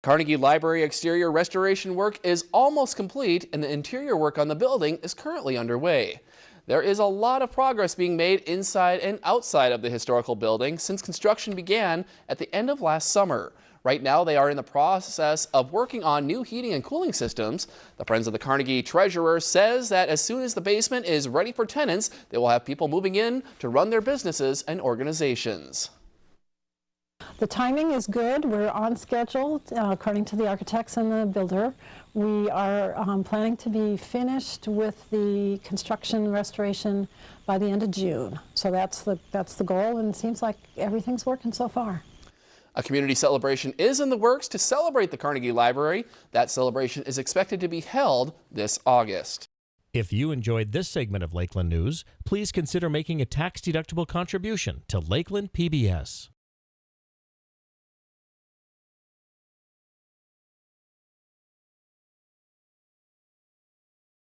Carnegie Library exterior restoration work is almost complete and the interior work on the building is currently underway. There is a lot of progress being made inside and outside of the historical building since construction began at the end of last summer. Right now, they are in the process of working on new heating and cooling systems. The Friends of the Carnegie treasurer says that as soon as the basement is ready for tenants, they will have people moving in to run their businesses and organizations. The timing is good. We're on schedule uh, according to the architects and the builder. We are um, planning to be finished with the construction restoration by the end of June. So that's the, that's the goal and it seems like everything's working so far. A community celebration is in the works to celebrate the Carnegie Library. That celebration is expected to be held this August. If you enjoyed this segment of Lakeland News, please consider making a tax-deductible contribution to Lakeland PBS.